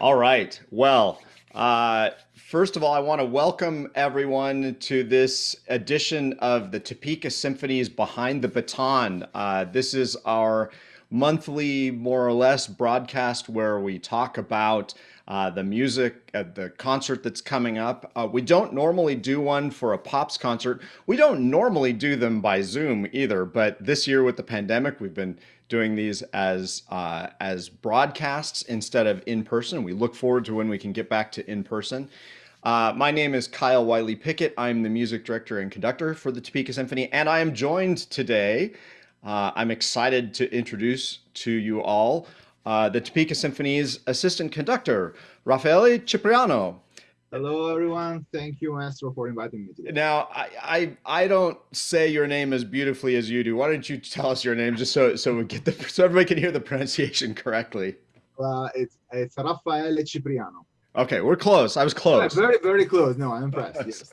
All right. Well, uh, first of all, I want to welcome everyone to this edition of the Topeka Symphonies Behind the Baton. Uh, this is our monthly, more or less, broadcast where we talk about uh, the music at the concert that's coming up. Uh, we don't normally do one for a Pops concert. We don't normally do them by Zoom either, but this year with the pandemic, we've been doing these as uh, as broadcasts instead of in person. We look forward to when we can get back to in person. Uh, my name is Kyle Wiley Pickett. I'm the music director and conductor for the Topeka Symphony, and I am joined today. Uh, I'm excited to introduce to you all uh, the Topeka Symphony's assistant conductor, Raffaele Cipriano. Hello, everyone. Thank you, Maestro, for inviting me today. Now, I, I, I don't say your name as beautifully as you do. Why don't you tell us your name just so so we get the so everybody can hear the pronunciation correctly? Uh, it's it's Raffaele Cipriano. Okay, we're close. I was close. Yeah, very, very close. No, I'm impressed. yes.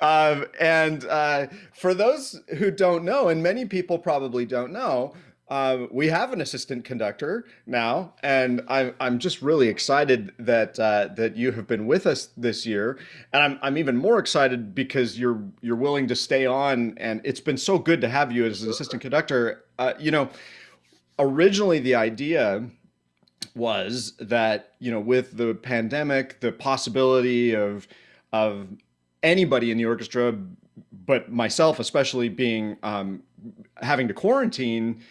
Um, and uh, for those who don't know, and many people probably don't know, uh, we have an assistant conductor now, and I'm I'm just really excited that uh, that you have been with us this year, and I'm I'm even more excited because you're you're willing to stay on, and it's been so good to have you as an assistant conductor. Uh, you know, originally the idea was that you know with the pandemic, the possibility of of anybody in the orchestra, but myself especially being um, having to quarantine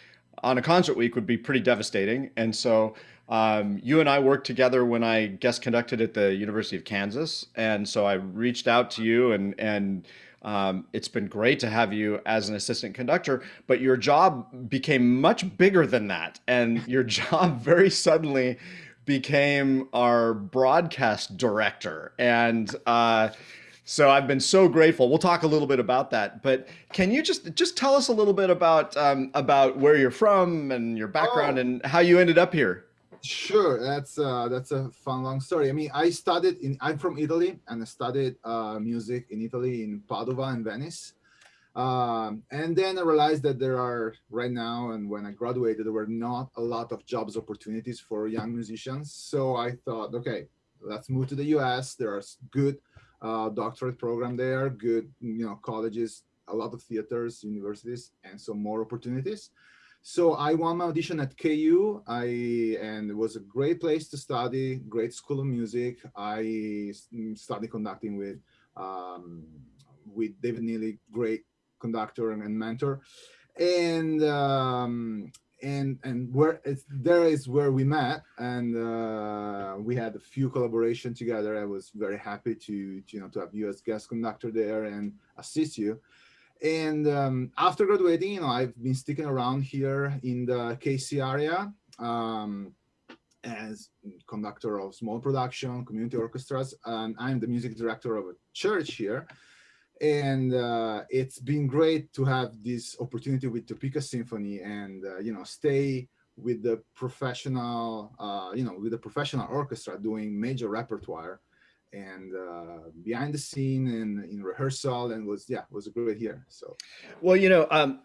on a concert week would be pretty devastating. And so um, you and I worked together when I guest conducted at the University of Kansas. And so I reached out to you and, and um, it's been great to have you as an assistant conductor, but your job became much bigger than that. And your job very suddenly became our broadcast director. And uh, so I've been so grateful. We'll talk a little bit about that, but can you just just tell us a little bit about um, about where you're from and your background oh. and how you ended up here? Sure, that's uh, that's a fun long story. I mean, I studied in I'm from Italy and I studied uh, music in Italy in Padua and Venice. Um, and then I realized that there are right now, and when I graduated, there were not a lot of jobs opportunities for young musicians. So I thought, okay, let's move to the US. There are good uh, doctorate program there, good, you know, colleges, a lot of theaters, universities, and some more opportunities. So I won my audition at KU, I and it was a great place to study, great school of music. I studied conducting with um, with David Neely, great conductor and mentor, and um, and and where it's there is where we met and uh, we had a few collaboration together. I was very happy to, to, you know to have you as guest conductor there and assist you. And um, after graduating you know i've been sticking around here in the kc area um, as conductor of small production community orchestras and i'm the music director of a church here and uh, it's been great to have this opportunity with Topeka Symphony and uh, you know stay with the professional uh, you know with the professional orchestra doing major repertoire and uh, behind the scene and in rehearsal and was yeah was a great year so. Well you know um,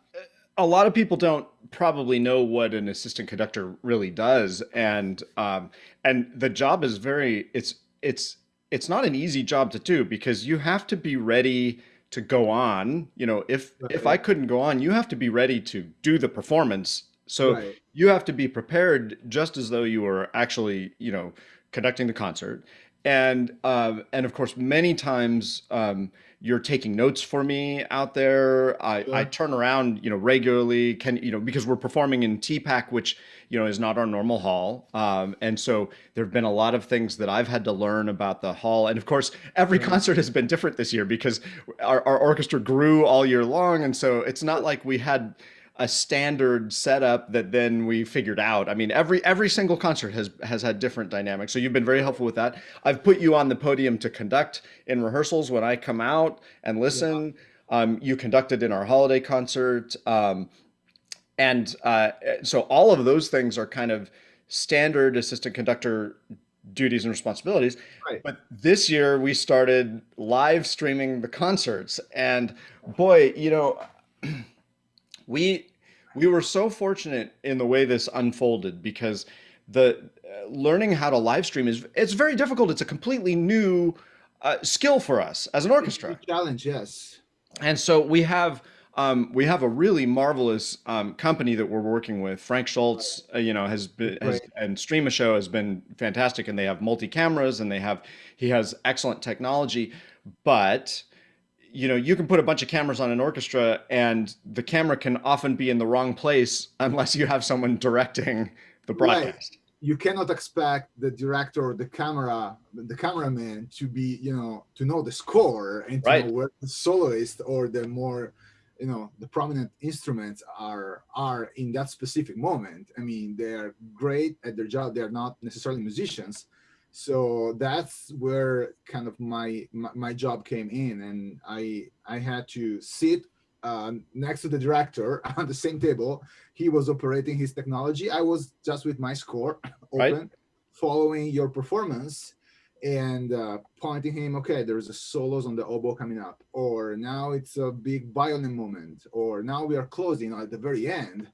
a lot of people don't probably know what an assistant conductor really does. And um, and the job is very it's it's it's not an easy job to do because you have to be ready to go on. You know, if right. if I couldn't go on, you have to be ready to do the performance. So right. you have to be prepared just as though you were actually, you know, conducting the concert. And um, and of course, many times um, you're taking notes for me out there. I. I turn around, you know, regularly. Can you know because we're performing in TPAC, which you know is not our normal hall, um, and so there have been a lot of things that I've had to learn about the hall. And of course, every yeah. concert has been different this year because our, our orchestra grew all year long, and so it's not like we had a standard setup that then we figured out. I mean, every every single concert has has had different dynamics. So you've been very helpful with that. I've put you on the podium to conduct in rehearsals when I come out and listen. Yeah. Um, you conducted in our holiday concert, um, and uh, so all of those things are kind of standard assistant conductor duties and responsibilities. Right. But this year we started live streaming the concerts, and boy, you know. we we were so fortunate in the way this unfolded because the uh, learning how to live stream is it's very difficult. It's a completely new uh, skill for us as an orchestra. Challenge, yes. And so we have um, we have a really marvelous um, company that we're working with. Frank Schultz, uh, you know, has been has, and Stream a Show has been fantastic, and they have multi cameras, and they have he has excellent technology, but you know, you can put a bunch of cameras on an orchestra and the camera can often be in the wrong place unless you have someone directing the broadcast. Right. You cannot expect the director or the camera, the cameraman to be, you know, to know the score and to right. know where the soloist or the more, you know, the prominent instruments are are in that specific moment. I mean, they're great at their job. They're not necessarily musicians, so that's where kind of my, my, my job came in and i i had to sit uh, next to the director on the same table. He was operating his technology. I was just with my score open right. following your performance and uh, pointing him okay there's a solos on the oboe coming up or now it's a big violin moment or now we are closing at the very end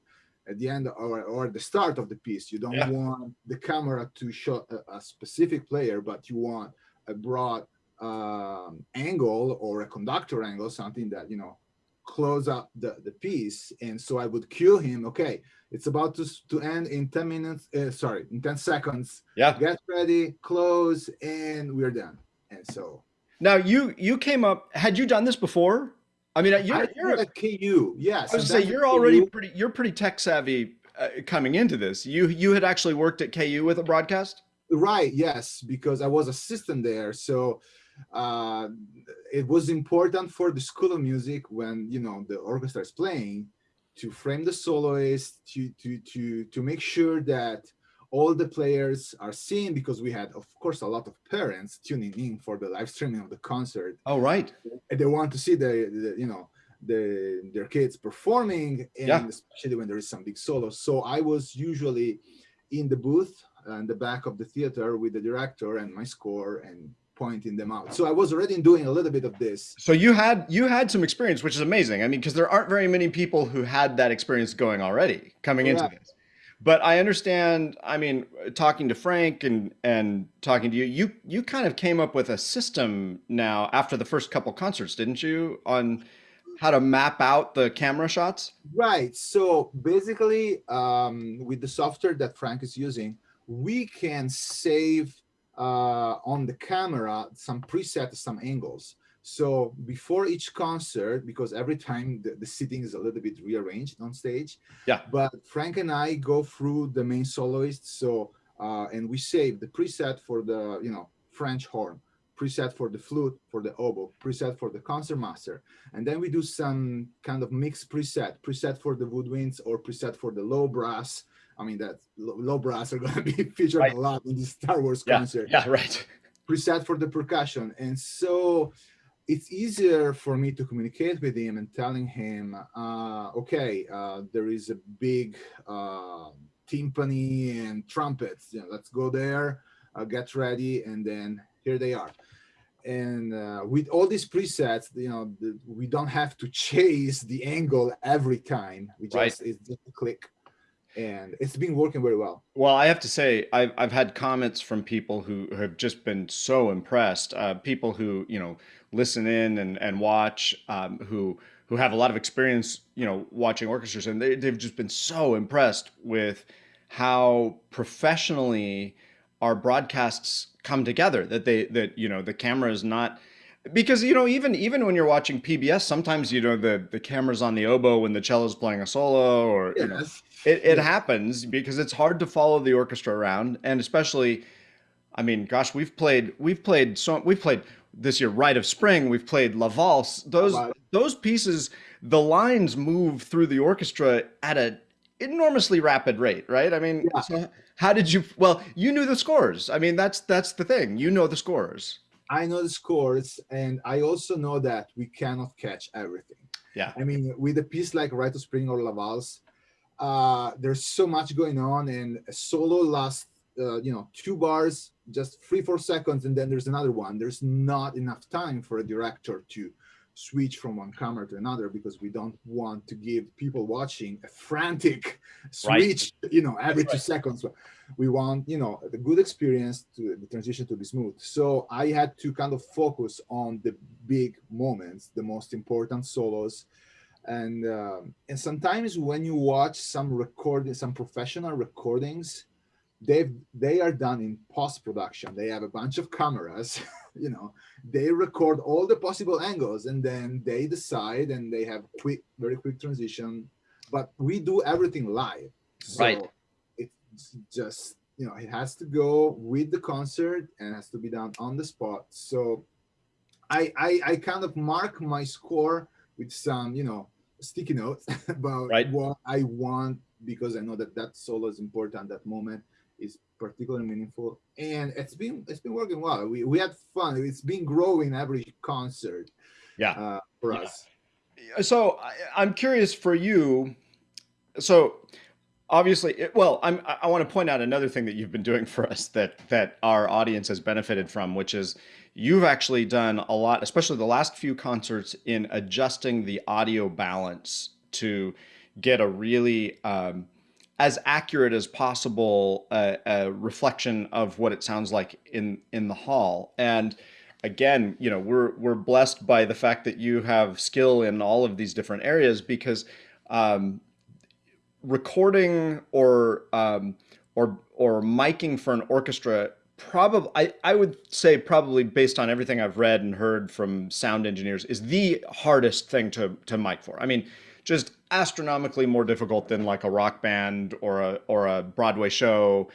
at the end or, or the start of the piece. You don't yeah. want the camera to show a, a, specific player, but you want a broad um, angle or a conductor angle, something that, you know, close up the, the piece. And so I would cue him, okay, it's about to, to end in 10 minutes, uh, sorry, in 10 seconds. Yeah. Get ready, close, and we're done. And so. Now you, you came up, had you done this before? I mean, you're, you're at KU. Yes. I was say you're already pretty. You're pretty tech savvy uh, coming into this. You you had actually worked at KU with a broadcast. Right. Yes, because I was assistant there, so uh, it was important for the School of Music when you know the orchestra is playing to frame the soloist to to to to make sure that all the players are seeing because we had, of course, a lot of parents tuning in for the live streaming of the concert. Oh, right. And they want to see the, the you know, the their kids performing, and yeah. especially when there is some big solo. So I was usually in the booth uh, in the back of the theater with the director and my score and pointing them out. So I was already doing a little bit of this. So you had you had some experience, which is amazing. I mean, because there aren't very many people who had that experience going already coming into this but I understand. I mean, talking to Frank and and talking to you, you you kind of came up with a system now after the first couple concerts, didn't you? On how to map out the camera shots. Right. So basically, um, with the software that Frank is using, we can save uh, on the camera some presets, some angles. So before each concert, because every time the, the seating is a little bit rearranged on stage. Yeah. But Frank and I go through the main soloist. So uh, and we save the preset for the you know French horn, preset for the flute, for the oboe, preset for the concert master, and then we do some kind of mixed preset, preset for the woodwinds or preset for the low brass. I mean that low brass are going to be featured right. a lot in the Star Wars yeah. concert. Yeah, right. Preset for the percussion, and so it's easier for me to communicate with him and telling him, uh, okay, uh, there is a big uh, timpani and trumpets. You know, let's go there, uh, get ready, and then here they are. And uh, with all these presets, you know, the, we don't have to chase the angle every time. We just right. it's just a click and it's been working very well. Well, I have to say, I've, I've had comments from people who have just been so impressed. Uh, people who, you know, listen in and, and watch, um, who, who have a lot of experience, you know, watching orchestras and they, they've just been so impressed with how professionally our broadcasts come together that they, that, you know, the camera is not, because you know even even when you're watching PBS, sometimes you know the the camera's on the oboe when the cello's playing a solo, or yes. you know, it it happens because it's hard to follow the orchestra around, and especially, I mean, gosh, we've played we've played so we've played this year Rite of Spring, we've played La Valse. Those those pieces, the lines move through the orchestra at a enormously rapid rate, right? I mean, yeah. so how did you? Well, you knew the scores. I mean, that's that's the thing. You know the scores. I know the scores, and I also know that we cannot catch everything. Yeah. I mean, with a piece like Rite of Spring or La Valse, uh, there's so much going on, and a solo lasts, uh, you know, two bars, just three, four seconds, and then there's another one. There's not enough time for a director to switch from one camera to another because we don't want to give people watching a frantic switch, right. you know, every two seconds. We want, you know, the good experience to the transition to be smooth. So I had to kind of focus on the big moments, the most important solos. And um, and sometimes when you watch some recording, some professional recordings, they they are done in post production. They have a bunch of cameras you know they record all the possible angles and then they decide and they have quick very quick transition. But we do everything live. So right. it's just you know it has to go with the concert and has to be done on the spot. So i i, I kind of mark my score with some you know sticky notes about right. what i want because i know that that solo is important at that moment is particularly meaningful. And it's been it's been working well. We, we had fun. It's been growing every concert yeah. uh, for yeah. us. So I, am curious for you. So obviously it, well i'm i want to point out another thing that you've been doing for us that that our audience has benefited from which is you've actually done a lot especially the last few concerts in adjusting the audio balance to get a really um, as accurate as possible a, a, reflection of what it sounds like in in the hall. And again you know we're we're blessed by the fact that you have skill in all of these different areas because um, recording or um, or or miking for an orchestra probably I, I would say probably based on everything I've read and heard from sound engineers is the hardest thing to to mic for. I mean just astronomically more difficult than like a rock band or a or a Broadway show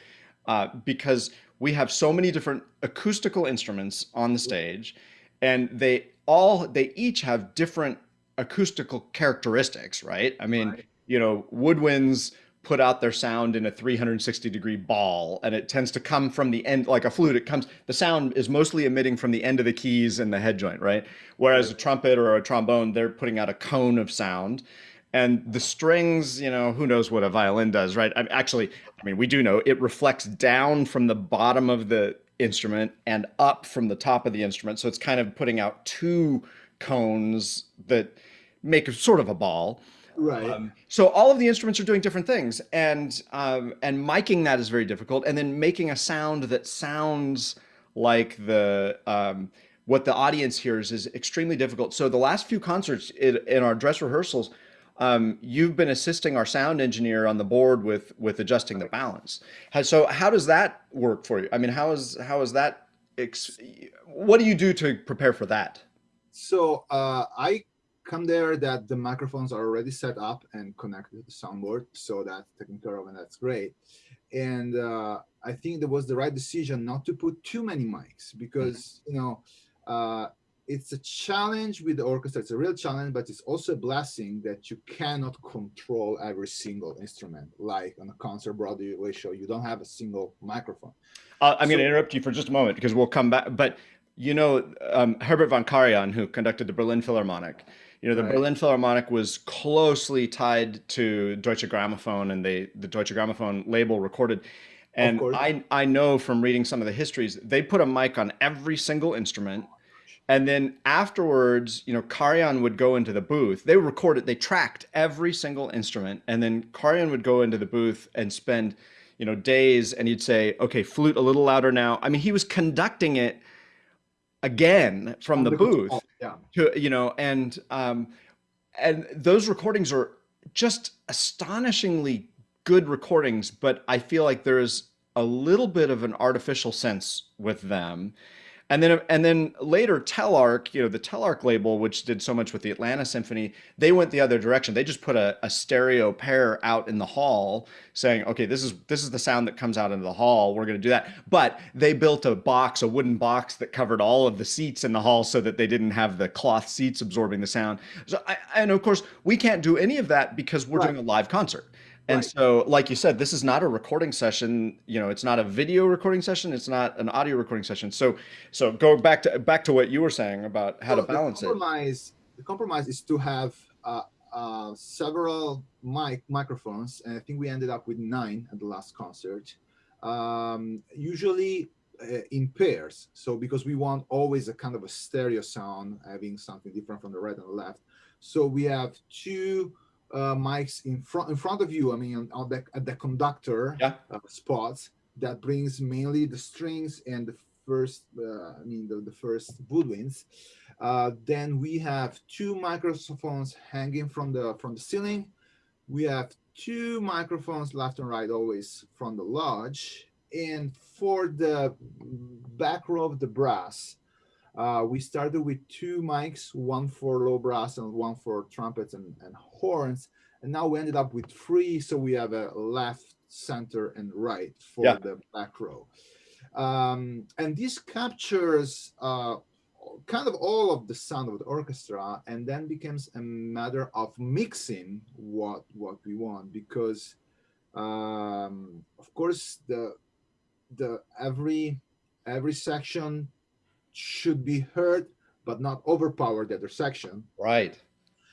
uh, because we have so many different acoustical instruments on the stage and they all they each have different acoustical characteristics right i mean right. you know woodwinds put out their sound in a 360 degree ball and it tends to come from the end like a flute it comes the sound is mostly emitting from the end of the keys and the head joint right? Whereas a trumpet or a trombone they're putting out a cone of sound and the strings you know who knows what a violin does right? I mean, actually i mean we do know it reflects down from the bottom of the instrument and up from the top of the instrument so it's kind of putting out two cones that make sort of a ball Right. Um, so all of the instruments are doing different things, and um, and miking that is very difficult, and then making a sound that sounds like the um, what the audience hears is extremely difficult. So the last few concerts in, in our dress rehearsals, um, you've been assisting our sound engineer on the board with with adjusting the balance. So how does that work for you? I mean, how is how is that? what do you do to prepare for that? So uh, I come there that the microphones are already set up and connected to the soundboard. So that's taken care of and that's great. And uh, I think that was the right decision not to put too many mics because, mm -hmm. you know, uh, it's a challenge with the orchestra. It's a real challenge, but it's also a blessing that you cannot control every single instrument. Like on a concert Broadway show, you don't have a single microphone. Uh, I'm so, going to interrupt you for just a moment because we'll come back. But you know, um, Herbert von Karajan, who conducted the Berlin Philharmonic, you know, the right. Berlin Philharmonic was closely tied to Deutsche Grammophon and they, the Deutsche Grammophon label recorded. And I, I know from reading some of the histories, they put a mic on every single instrument. And then afterwards, you know, Karajan would go into the booth. They recorded, they tracked every single instrument. And then Karajan would go into the booth and spend, you know, days and he'd say, okay, flute a little louder now. I mean, he was conducting it again from the booth yeah. to you know and um and those recordings are just astonishingly good recordings but i feel like there's a little bit of an artificial sense with them and then and then later Telarc, you know, the Telarc label, which did so much with the Atlanta Symphony, they went the other direction. They just put a, a stereo pair out in the hall saying, okay, this is this is the sound that comes out into the hall. We're gonna do that. But they built a box, a wooden box that covered all of the seats in the hall so that they didn't have the cloth seats absorbing the sound. So I, and of course, we can't do any of that because we're right. doing a live concert. And right. so, like you said, this is not a recording session. You know, it's not a video recording session. It's not an audio recording session. So, so go back to back to what you were saying about how to balance the compromise, it. The compromise is to have uh, uh, several mic microphones, and I think we ended up with nine at the last concert. Um, usually, uh, in pairs. So because we want always a kind of a stereo sound, having something different from the right and the left. So we have two uh, mics in front in front of you. I mean, on, the, at the conductor Yeah. uh, spots that brings mainly the strings and the first, uh, I mean, the, the first woodwinds. Uh, then we have two microphones hanging from the from the ceiling. We have two microphones left and right, always from the lodge. And for the back row of the brass, uh, we started with two mics, one for low brass and one for trumpets and, and horns. And now we ended up with three. So we have a left, center, and right for Yeah. the back row. Um, and this captures uh, kind of all of the sound of the orchestra and then becomes a matter of mixing what what we want because um, of course the the every every section should be heard but not overpower the other section Right.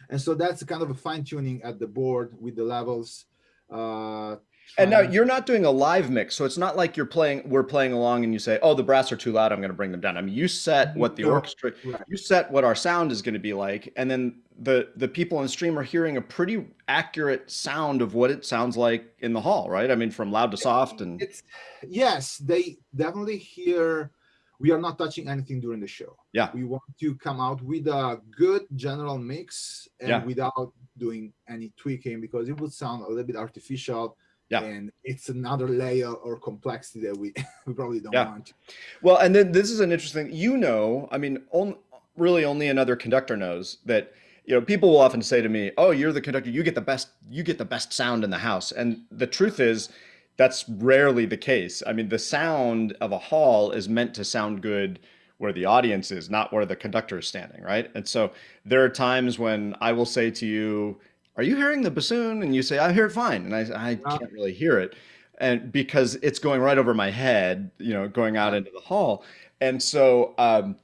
and so that's kind of a fine tuning at the board with the levels uh And now you're not doing a live mix, so it's not like you're playing. We're playing along, and you say, "Oh, the brass are too loud. I'm going to bring them down." I mean, you set what the No, orchestra, right. you set what our sound is going to be like, and then the the people on stream are hearing a pretty accurate sound of what it sounds like in the hall, right? I mean, from loud to soft, and it's yes they definitely hear we are not touching anything during the show Yeah. we want to come out with a good general mix and Yeah. without doing any tweaking because it would sound a little bit artificial Yeah. and it's another layer or complexity that we we probably don't Yeah. want Well, and then this is an interesting. You know, I mean, on, really only another conductor knows that. You know, people will often say to me, "Oh, you're the conductor. You get the best. You get the best sound in the house." And the truth is, that's rarely the case. I mean, the sound of a hall is meant to sound good where the audience is, not where the conductor is standing, right? And so there are times when I will say to you, "Are you hearing the bassoon?" And you say, "I hear it fine," and I, I Yeah. can't really hear it, and because it's going right over my head, you know, going out into the hall, and so um,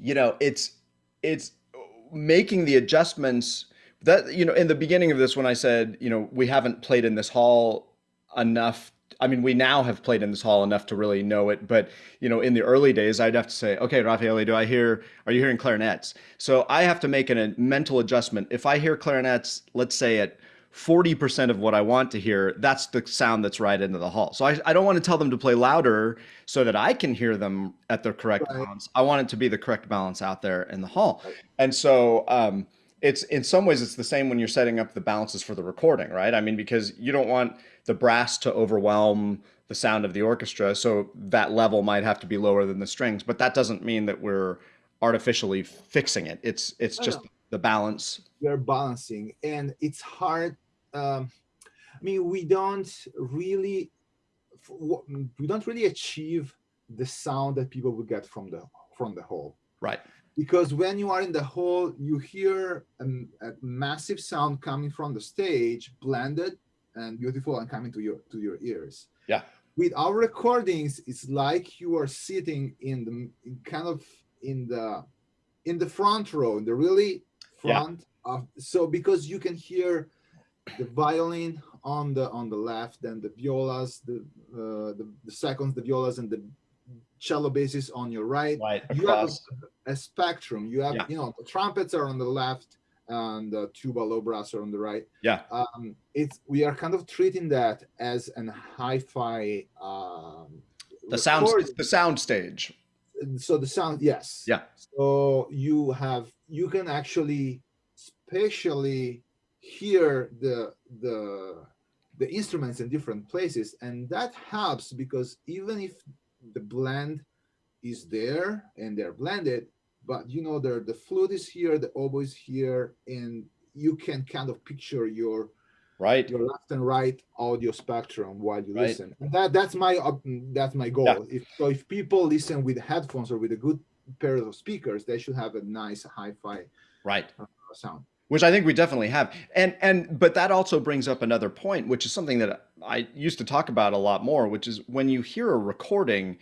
you know, it's it's making the adjustments that you know in the beginning of this when I said you know we haven't played in this hall enough. I mean, we now have played in this hall enough to really know it, but you know, in the early days, I'd have to say, okay, Raffaele, do I hear? Are you hearing clarinets? So I have to make an, a mental adjustment. If I hear clarinets, let's say at 40% of what I want to hear, that's the sound that's right into the hall. So I, I don't want to tell them to play louder so that I can hear them at the correct Right. balance. I want it to be the correct balance out there in the hall. And so um, it's in some ways it's the same when you're setting up the balances for the recording, right? I mean, because you don't want the brass to overwhelm the sound of the orchestra, so that level might have to be lower than the strings, but that doesn't mean that we're artificially fixing it. It's it's No, just no. the balance. we are balancing and it's hard um i mean we don't really we don't really achieve the sound that people would get from the from the hall Right. because when you are in the hall you hear a, a massive sound coming from the stage blended and beautiful and coming to your to your ears Yeah. with our recordings it's like you are sitting in the in kind of in the in the front row in the really Yeah. front of so because you can hear the violin on the on the left and the violas the uh, the, the seconds the violas and the cello basses on your right Right. you have a, a spectrum you have Yeah. you know the trumpets are on the left and the tuba low brass are on the right Yeah. um it's we are kind of treating that as an hi-fi um The sound recording. the sound stage. so the sound yes Yeah. so you have you can actually spatially hear the the the instruments in different places and that helps because even if the blend is there and they're blended but you know the the flute is here the oboe is here and you can kind of picture your Right. your left and right audio spectrum while you Right. listen. And that that's my op- that's my goal. Yeah. If so, if people listen with headphones or with a good pair of speakers, they should have a nice hi-fi Right. Uh, sound. which I think we definitely have. And and but that also brings up another point, which is something that I used to talk about a lot more, which is when you hear a recording,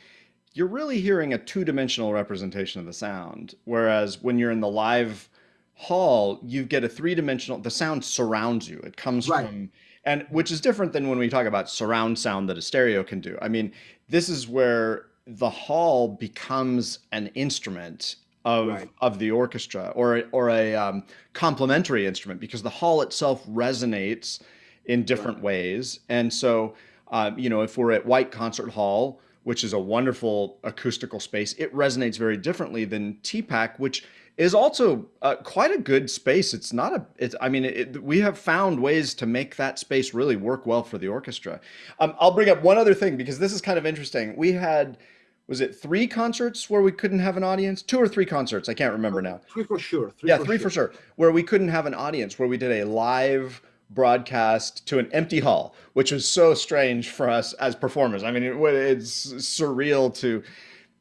you're really hearing a two-dimensional representation of the sound. Whereas when you're in the live hall, you get a three-dimensional the sound surrounds you. It comes Right. from and which is different than when we talk about surround sound that a stereo can do. I mean, this is where the hall becomes an instrument of Right. of the orchestra or or a um, complementary instrument because the hall itself resonates in different Right. ways. And so, um, you know, if we're at White Concert Hall, which is a wonderful acoustical space, it resonates very differently than TPAC, which is also uh, quite a good space. It's not a, it's, I mean, it, we have found ways to make that space really work well for the orchestra. Um, I'll bring up one other thing because this is kind of interesting. We had, was it three concerts where we couldn't have an audience? Two or three concerts? I can't remember now. Three for sure. Three Yeah, for three sure. for sure. Where we couldn't have an audience, where we did a live broadcast to an empty hall, which was so strange for us as performers. I mean, it, it's surreal to,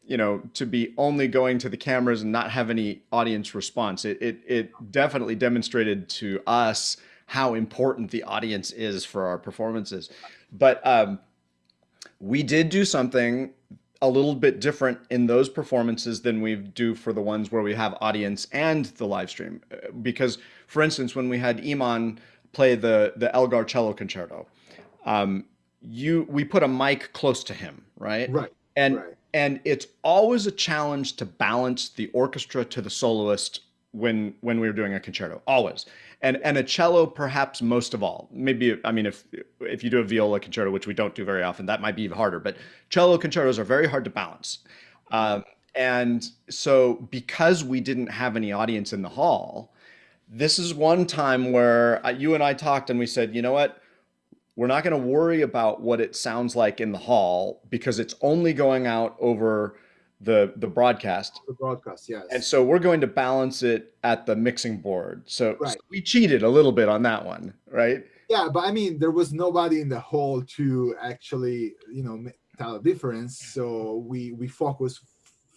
you know, to be only going to the cameras and not have any audience response. It it, it definitely demonstrated to us how important the audience is for our performances. But um, we did do something a little bit different in those performances than we do for the ones where we have audience and the live stream. Uh, Because, for instance, when we had Iman play the the Elgar cello concerto, um, you we put a mic close to him, right? Right. And Right. and it's always a challenge to balance the orchestra to the soloist when when we were doing a concerto always and and a cello perhaps most of all maybe i mean if if you do a viola concerto which we don't do very often that might be even harder but cello concertos are very hard to balance um, and so because we didn't have any audience in the hall this is one time where uh, you and i talked and we said you know what we're not going to worry about what it sounds like in the hall because it's only going out over the the broadcast The broadcast, yes. and so we're going to balance it at the mixing board so, Right. so we cheated a little bit on that one right yeah, but I mean, there was nobody in the hall to actually, you know, tell a difference. So we we focused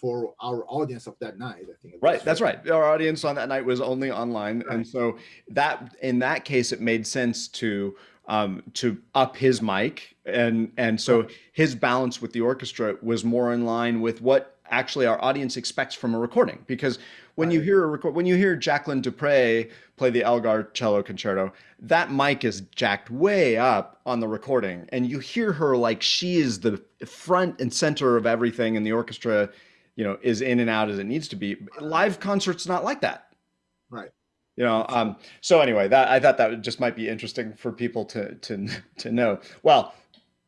for our audience of that night. I think. right that's right our audience on that night was only online and so that in that case it made sense to um, to up his mic and and so Right. his balance with the orchestra was more in line with what actually our audience expects from a recording because when you hear a record when you hear Jacqueline du Pré play the Elgar cello concerto that mic is jacked way up on the recording and you hear her like she is the front and center of everything and the orchestra you know is in and out as it needs to be live concerts not like that Right. you know um so anyway that i thought that just might be interesting for people to to to know well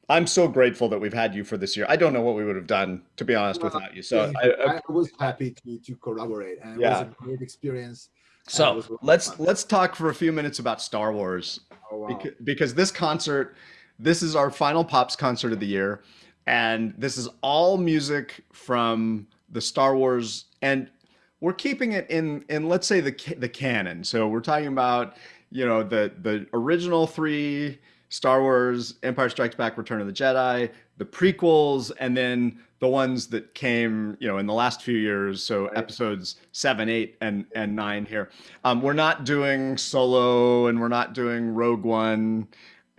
i'm so grateful that we've had you for this year i don't know what we would have done to be honest Well, without you so Thank I. I, I, was happy to to collaborate, and it Yeah. was a great experience. so was a lot of let's fun. let's talk for a few minutes about star wars Oh, wow. because, because this concert this is our final pops concert of the year and this is all music from the star wars and we're keeping it in in let's say the the canon. So we're talking about you know the the original three star wars empire strikes back return of the jedi the prequels and then the ones that came you know in the last few years so Right. episodes seven eight and and nine here. Um, we're not doing solo and we're not doing rogue one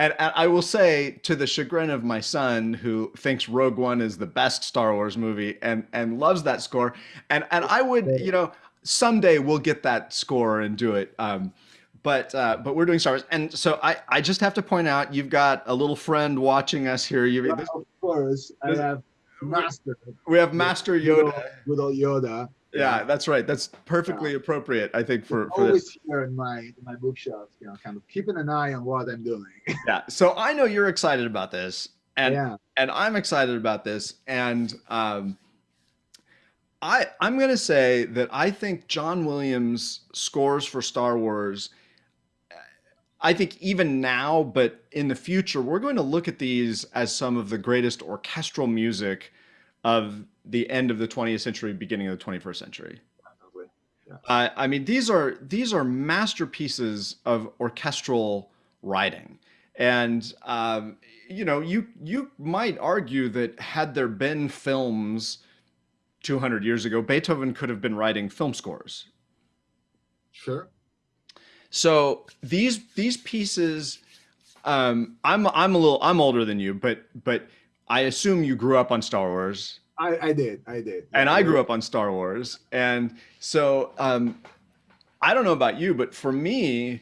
and, and I will say, to the chagrin of my son, who thinks Rogue One is the best Star Wars movie and and loves that score, and and I would, you know, someday we'll get that score and do it. Um, but uh, but we're doing Star Wars, and so I I just have to point out, you've got a little friend watching us here. You Well, of course, I have Master, we have Master Yoda. good old Yoda. Yeah, that's right. That's perfectly appropriate, I think, for for this. always here in my in my bookshelf, you know, kind of keeping an eye on what I'm doing. Yeah. So I know you're excited about this, and yeah, and I'm excited about this. And um, I I'm gonna say that I think John Williams scores for Star Wars. I think even now, but in the future, we're going to look at these as some of the greatest orchestral music of the end of the 20th century, beginning of the 21st century. definitely. Uh, I mean, these are these are masterpieces of orchestral writing, and um, you know, you you might argue that had there been films 200 years ago, Beethoven could have been writing film scores. Sure. So these these pieces, um, I'm I'm a little I'm older than you, but but I assume you grew up on Star Wars. I, I did. I did. and I grew up on Star Wars, and so um, I don't know about you, but for me,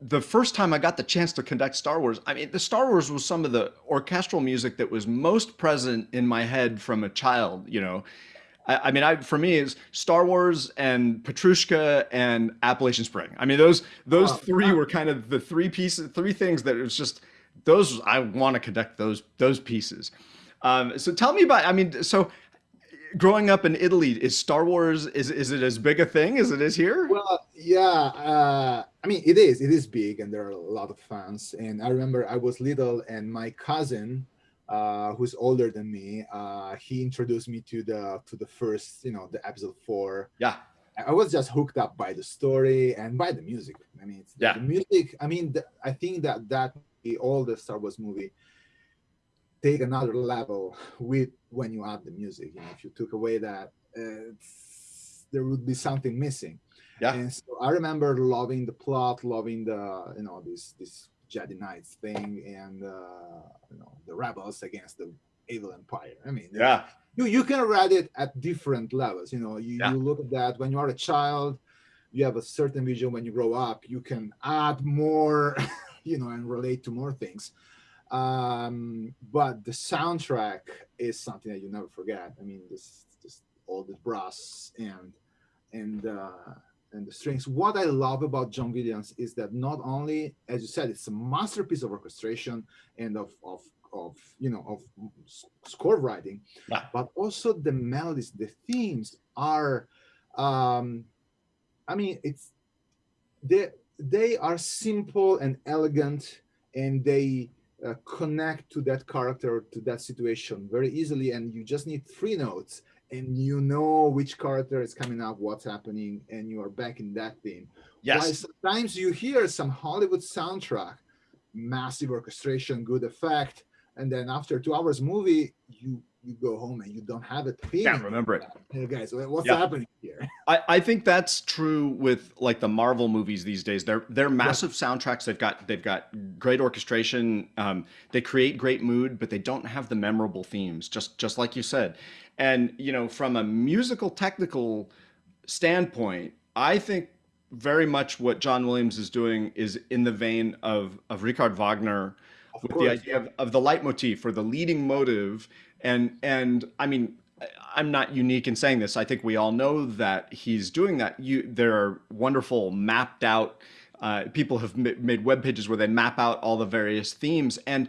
the first time I got the chance to conduct Star Wars, I mean, the Star Wars was some of the orchestral music that was most present in my head from a child. You know, I, I mean, I for me is Star Wars and Petrushka and Appalachian Spring. I mean, those those three were kind of the three pieces, three things that it was just those I want to conduct those those pieces. Um, so tell me about. I mean, so growing up in Italy, is Star Wars is is it as big a thing as it is here? Well, yeah. Uh, I mean, it is. It is big, and there are a lot of fans. And I remember I was little, and my cousin, uh, who's older than me, uh, he introduced me to the to the first, you know, the episode four. Yeah. I was just hooked up by the story and by the music. I mean, yeah. the music. I mean, the, I think that that all the Star Wars movie take another level with when you add the music. You know, if you took away that, uh, there would be something missing. Yeah. And so I remember loving the plot, loving the you know this this Jedi Knights thing, and uh, you know the rebels against the evil empire. I mean, yeah. You you can read it at different levels. You know, you, yeah. you look at that when you are a child. You have a certain vision when you grow up. You can add more, you know, and relate to more things um but the soundtrack is something that you never forget i mean this just all the brass and and uh and the strings what i love about john williams is that not only as you said it's a masterpiece of orchestration and of of of you know of score writing yeah. but also the melodies the themes are um i mean it's they they are simple and elegant and they uh, connect to that character to that situation very easily and you just need three notes and you know which character is coming up what's happening and you are back in that theme. Yes. While sometimes you hear some hollywood soundtrack massive orchestration good effect and then after two hours movie you you go home and you don't have it can't remember it. Hey guys what's yeah. happening here. I, I think that's true with like the marvel movies these days. They're they're massive yeah. soundtracks. They've got they've got great orchestration um, they create great mood but they don't have the memorable themes just just like you said. And you know from a musical technical standpoint i think very much what john williams is doing is in the vein of of richard wagner of with course, the idea of, of the leitmotif or the leading motive. And and i mean i'm not unique in saying this. I think we all know that he's doing that. You there are wonderful mapped out uh, people have made web pages where they map out all the various themes. And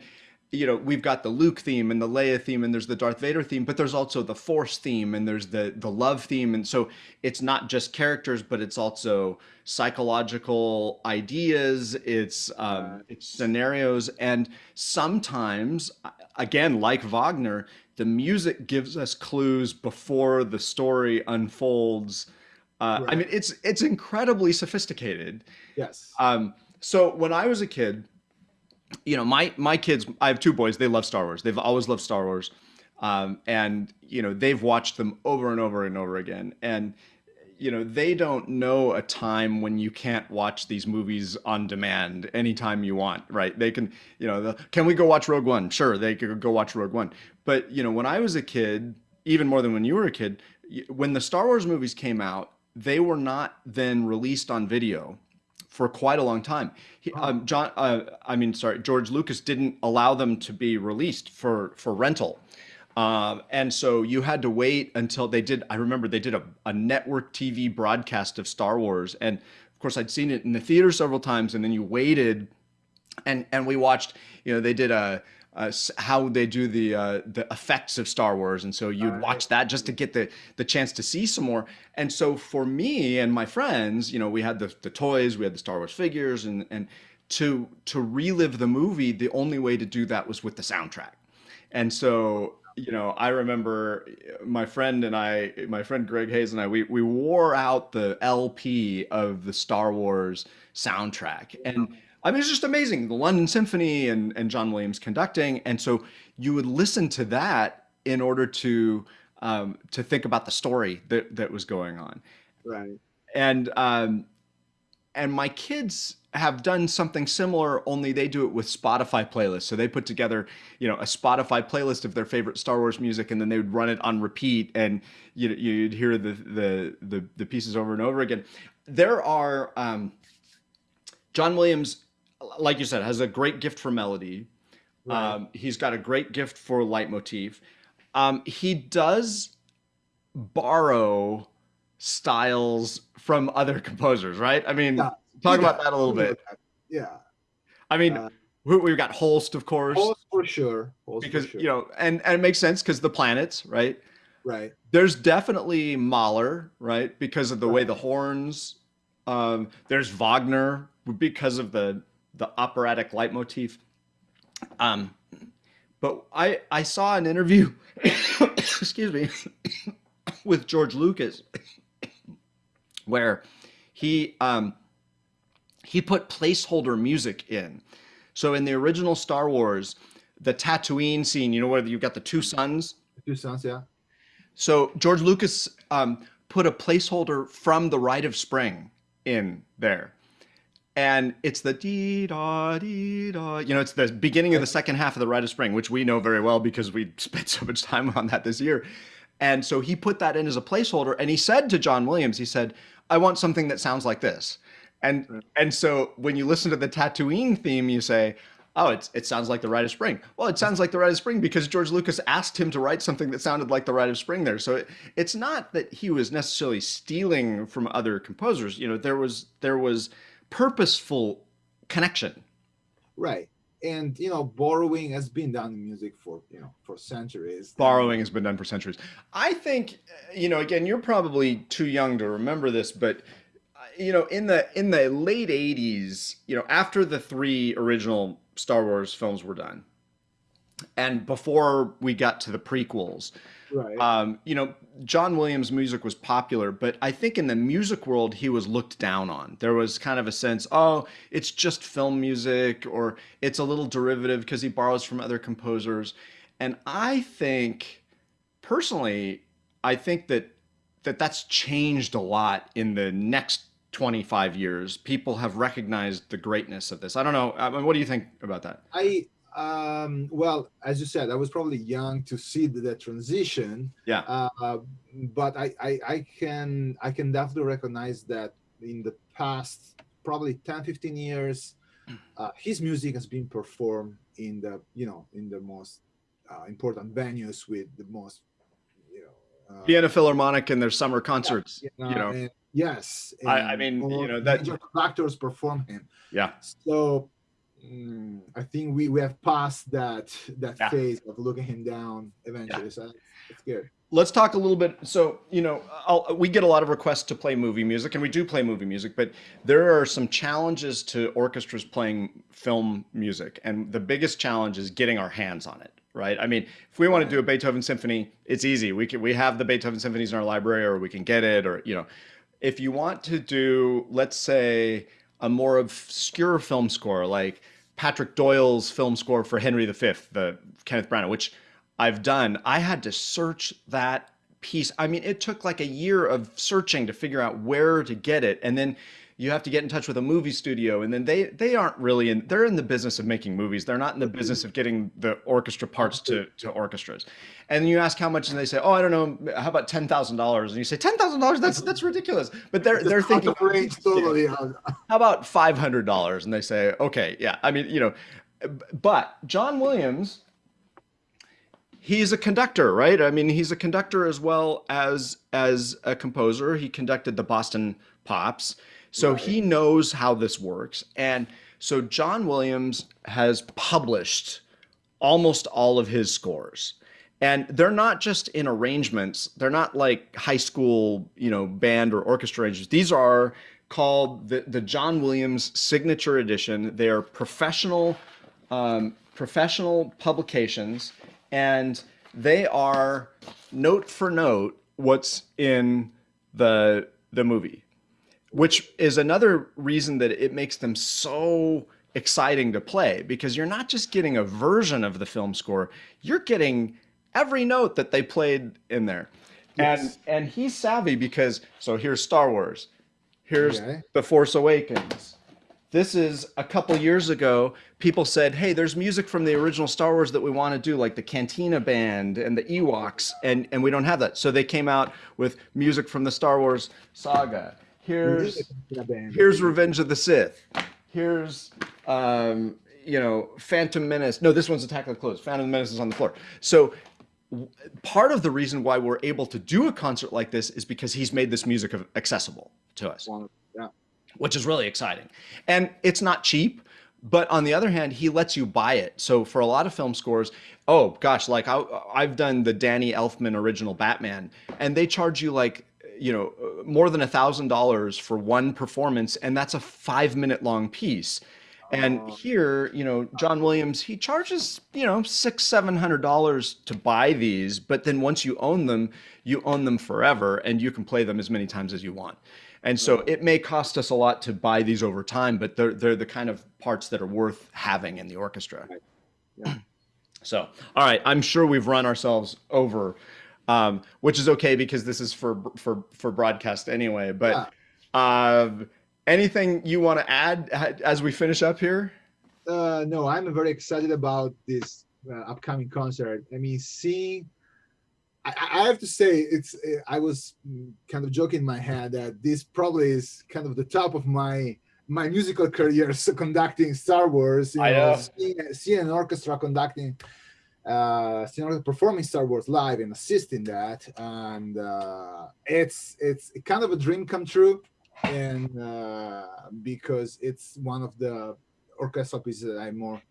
you know we've got the luke theme and the leia theme and there's the darth vader theme but there's also the force theme and there's the the love theme. And so it's not just characters but it's also psychological ideas. It's um, it's scenarios. And sometimes again like wagner the music gives us clues before the story unfolds. Uh, right. i mean it's it's incredibly sophisticated. Yes. Um, so when i was a kid you know my my kids i have two boys they love star wars. They've always loved star wars. Um, and you know they've watched them over and over and over again. And you know they don't know a time when you can't watch these movies on demand anytime you want right they can you know the, can we go watch rogue one sure they could go watch rogue one but you know when i was a kid even more than when you were a kid when the star wars movies came out they were not then released on video for quite a long time. He, um, John, uh, I mean, sorry, George Lucas didn't allow them to be released for for rental. Um, and so you had to wait until they did. I remember they did a, a network TV broadcast of Star Wars, and of course I'd seen it in the theater several times. And then you waited, and and we watched. You know, they did a uh, how they do the uh, the effects of Star Wars, and so you'd watch that just to get the the chance to see some more. And so for me and my friends, you know, we had the the toys, we had the Star Wars figures, and and to to relive the movie, the only way to do that was with the soundtrack. And so you know, I remember my friend and I, my friend Greg Hayes and I, we we wore out the LP of the Star Wars soundtrack and I mean, it's just amazing. The London Symphony and, and John Williams conducting. And so you would listen to that in order to um, to think about the story that, that was going on. Right. And um, and my kids have done something similar, only they do it with Spotify playlists. So they put together, you know, a Spotify playlist of their favorite Star Wars music, and then they would run it on repeat, and you you'd hear the the the, the pieces over and over again. There are um, John Williams, like you said, has a great gift for melody. Right. Um, he's got a great gift for leitmotif. Um, he does borrow styles from other composers, right? I mean, Yeah, talk about that a little bit. Yeah. I mean, Uh, we- we've got Holst, of course, Holst for sure. Holst for because sure. you know, and and it makes sense because the planets, right? right. There's definitely Mahler, right? Because of the way the horns. Um, there's Wagner because of the the operatic leitmotif. Um, but I I saw an interview, excuse me, with George Lucas, where he um, he put placeholder music in. So in the original Star Wars, the Tatooine scene, you know where you've got the two suns. Two sons, yeah. So George Lucas um, put a placeholder from the Rite of Spring in there. And it's the dee da dee da. You know, it's the beginning of the second half of the Rite of Spring, which we know very well because we spent so much time on that this year. And so he put that in as a placeholder, and he said to John Williams, he said, "I want something that sounds like this." And mm. and so when you listen to the Tatooine theme, you say, "Oh, it's it sounds like the Rite of Spring." Well, it sounds like the Rite of Spring because George Lucas asked him to write something that sounded like the Rite of Spring there. So it, it's not that he was necessarily stealing from other composers. You know, there was there was purposeful connection. Right. And you know, borrowing has been done in music for you know for centuries. Borrowing has been done for centuries. I think, you know, again, you're probably too young to remember this, but uh, you know, in the in the late '80s, you know, after the three original Star Wars films were done, and before we got to the prequels, Right. um, you know, John Williams' music was popular, but I think in the music world he was looked down on. There was kind of a sense, oh, it's just film music, or it's a little derivative because he borrows from other composers. And I think, personally, I think that that that's changed a lot in the next 25 years. People have recognized the greatness of this. I don't know. I mean, what do you think about that? I um well, as you said, I was probably young to see the, the transition. Yeah. Uh, but I, I I can I can definitely recognize that in the past probably 10 15 years uh, his music has been performed in the you know in the most uh, important venues with the most you know uh, Vienna Philharmonic and their summer concerts. you you know. and yes I- I mean, you know, that- major actors perform him Yeah. so mm, I think we, we have passed that that Yeah. phase of looking him down eventually. So it's good. let's talk a little bit so you know I'll, we get a lot of requests to play movie music and we do play movie music but there are some challenges to orchestras playing film music and the biggest challenge is getting our hands on it right i mean if we want to do a beethoven symphony it's easy we can we have the beethoven symphonies in our library or we can get it or you know if you want to do let's say a more obscure film score like patrick doyle's film score for henry v the kenneth branagh which I've done, I had to search that piece. I mean, it took like a year of searching to figure out where to get it. And then you have to get in touch with a movie studio and then they they aren't really in they're in the business of making movies. They're not in the business of getting the orchestra parts to to orchestras. And you ask how much and they say, "Oh, I don't know, how about $10,000?" And you say, "$10,000? That's that's ridiculous." But they're they're thinking totally. how about five hundred dollars? And they say, okay, yeah. I mean, you know, but John Williams, he's a conductor, right? I mean, he's a conductor as well as as a composer. He conducted the Boston Pops, so Right. he knows how this works. And so John Williams has published almost all of his scores. And they're not just in arrangements. They're not like high school, you know, band or orchestra arrangements. These are called the, the John Williams Signature Edition. They are professional, um, professional publications, and they are note for note what's in the the movie which is another reason that it makes them so exciting to play because you're not just getting a version of the film score you're getting every note that they played in there. And and he's savvy because so here's star wars here's Okay. the force awakens. This is a couple years ago people said hey there's music from the original star wars that we want to do like the cantina band and the ewoks and and we don't have that. So they came out with music from the star wars saga here's in a band. here's Revenge of the Sith. here's um, you know Phantom Menace. No, this one's Attack of the Clones. Phantom Menace is on the floor. So part of the reason why we're able to do a concert like this is because he's made this music accessible to us, yeah. which is really exciting. And it's not cheap. But on the other hand, he lets you buy it. So for a lot of film scores, oh gosh, like I, I've done the Danny Elfman original Batman, and they charge you like you know uh, more than a thousand dollars for one performance, and that's a five minute long piece. And here, you know, John Williams, he charges, you know, six, seven hundred dollars to buy these, but then once you own them, you own them forever and you can play them as many times as you want. And so it may cost us a lot to buy these over time, but they're they're the kind of parts that are worth having in the orchestra. Right. Yeah. So, all right, I'm sure we've run ourselves over, um, which is okay because this is for for for broadcast anyway. But uh, anything you want to add as we finish up here? Uh, no, I'm very excited about this uh, upcoming concert. I mean, seeing. I, I have to say, it's. I was kind of joking in my head that this probably is kind of the top of my my musical career, so conducting Star Wars. You know. Seeing, seeing an orchestra conducting, uh, seeing an orchestra performing Star Wars live and assisting that, and uh, it's it's kind of a dream come true, and uh, because it's one of the orchestral pieces that I'm more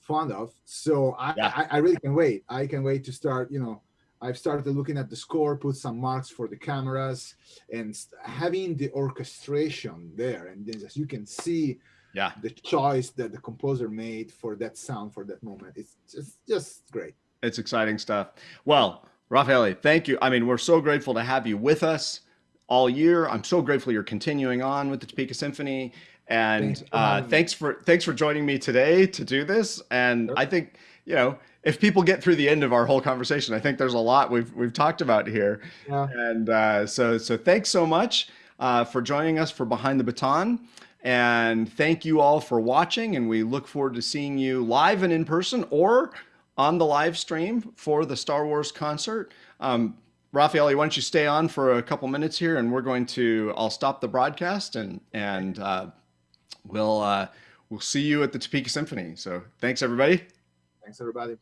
fond of. So I, Yeah. I, I really can wait. I can wait to start, you know, I've started looking at the score, put some marks for the cameras and having the orchestration there. And then as you can see Yeah. the choice that the composer made for that sound for that moment. It's just, just great. It's exciting stuff. Well, Raffaele, thank you. I mean, we're so grateful to have you with us all year. I'm so grateful you're continuing on with the Topeka Symphony. And Thanks for uh, thanks for thanks for joining me today to do this. And Sure. I think you know if people get through the end of our whole conversation, I think there's a lot we've we've talked about here. Yeah. And uh, so so thanks so much uh, for joining us for Behind the Baton. And thank you all for watching. And we look forward to seeing you live and in person or on the live stream for the Star Wars concert. Um, Raffaele, why don't you stay on for a couple minutes here and we're going to, I'll stop the broadcast and, and uh, we'll, uh, we'll see you at the Topeka Symphony. So thanks everybody. Thanks, everybody.